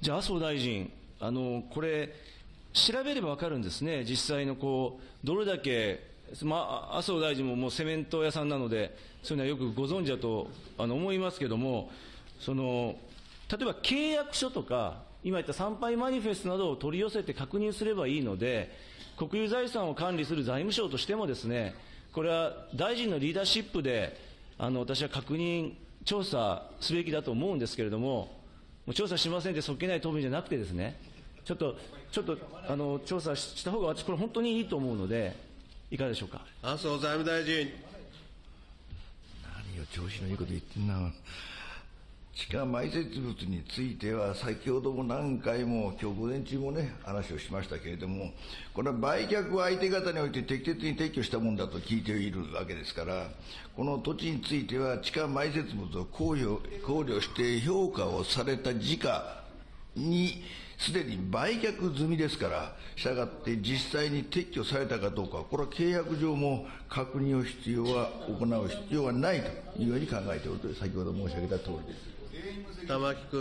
じゃあ、麻生大臣、あのこれ、調べれば分かるんですね、実際のこうどれだけ、ま、麻生大臣ももうセメント屋さんなので、そういうのはよくご存知だとあの思いますけれども、その例えば契約書とか、今言った参拝マニフェストなどを取り寄せて確認すればいいので、国有財産を管理する財務省としてもですね、これは大臣のリーダーシップで、あの私は確認、調査すべきだと思うんですけれども、もう調査しませんってそっけない答弁じゃなくてですね、ちょっと、ちょっと、あの、調査した方が私これ本当にいいと思うので、いかがでしょうか？麻生財務大臣。何を調子のいいこと言ってんな。地下埋設物については、先ほども何回も、今日午前中もね、話をしましたけれども、これは売却は相手方において適切に撤去したものだと聞いているわけですから、この土地については、地下埋設物を考慮考慮して評価をされた時価に、すでに売却済みですから、したがって実際に撤去されたかどうか、これは契約上も確認を必要は、行う必要はないというように考えておると、先ほど申し上げたとおりです。玉木君。